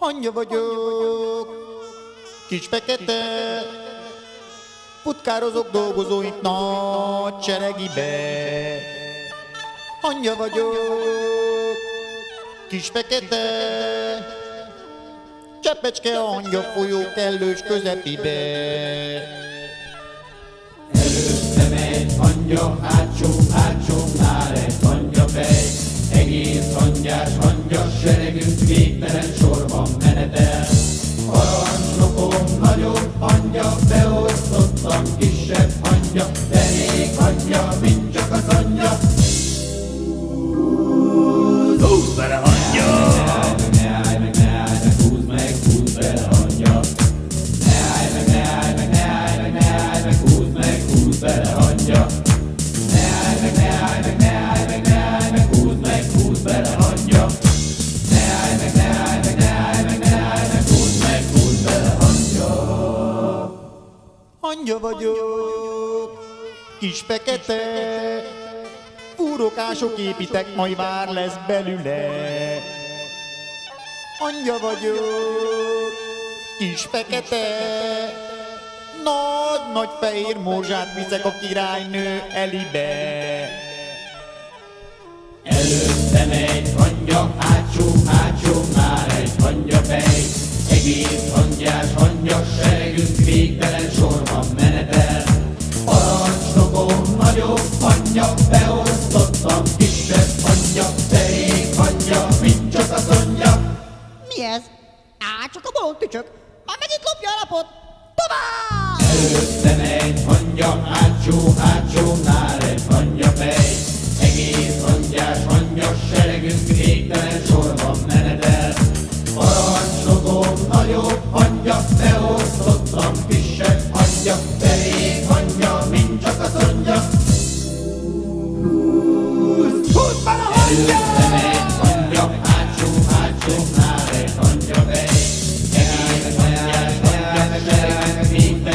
Hangya vagyok, kis fekete, futkározok dolgozóink nagy seregibe. Hangya vagyok, kis fekete, Csepecske a hangya folyó kellős közepibe. Előtte megy hangya, hátsó, hátsónál hangya, beosztottam kisebb hangya, derék hangya, mint csak az anyja. Hangya vagyok, kis fekete, fúrókások építek, majd vár lesz belüle. Hangya vagyok, kis fekete, nagy-nagy fehér morzsát viszek a királynő elibe. Előtte megy hangya, hátsó, hátsónál egy hangya fej. Egész hangyás hangya seregünk végtelen sorban menetel. Parancsnokom nagyobb hangya, beosztottam kisebb hangya, derék hangya, mint csak az anyja. Mi ez? Á, csak a bolond tücsök. Már megint lopja a lapot. Tovább! Előtte megy Futball a hangja! Minden